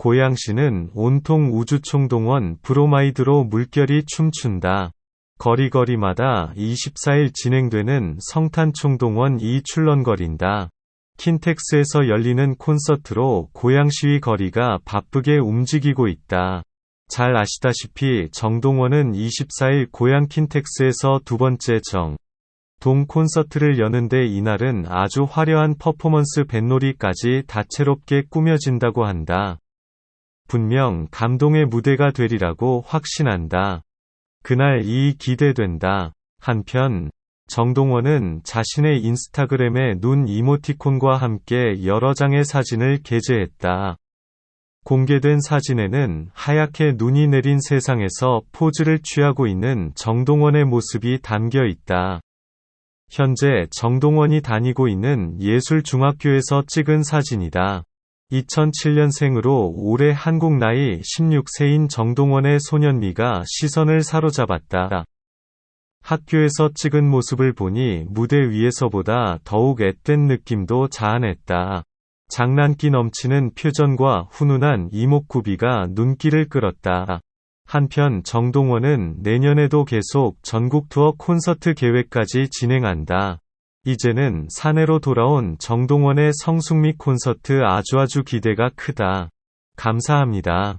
고양시는 온통 우주총동원 브로마이드로 물결이 춤춘다. 거리거리마다 24일 진행되는 성탄총동원 이 출렁거린다. 킨텍스에서 열리는 콘서트로 고양시의 거리가 바쁘게 움직이고 있다. 잘 아시다시피 정동원은 24일 고양 킨텍스에서 두 번째 정. 동 콘서트를 여는데 이날은 아주 화려한 퍼포먼스 뱃놀이까지 다채롭게 꾸며진다고 한다. 분명 감동의 무대가 되리라고 확신한다. 그날 이 기대된다. 한편 정동원은 자신의 인스타그램에 눈 이모티콘과 함께 여러 장의 사진을 게재했다. 공개된 사진에는 하얗게 눈이 내린 세상에서 포즈를 취하고 있는 정동원의 모습이 담겨 있다. 현재 정동원이 다니고 있는 예술중학교에서 찍은 사진이다. 2007년생으로 올해 한국 나이 16세인 정동원의 소년미가 시선을 사로잡았다. 학교에서 찍은 모습을 보니 무대 위에서보다 더욱 앳된 느낌도 자아냈다. 장난기 넘치는 표정과 훈훈한 이목구비가 눈길을 끌었다. 한편 정동원은 내년에도 계속 전국 투어 콘서트 계획까지 진행한다. 이제는 사내로 돌아온 정동원의 성숙미 콘서트 아주아주 기대가 크다. 감사합니다.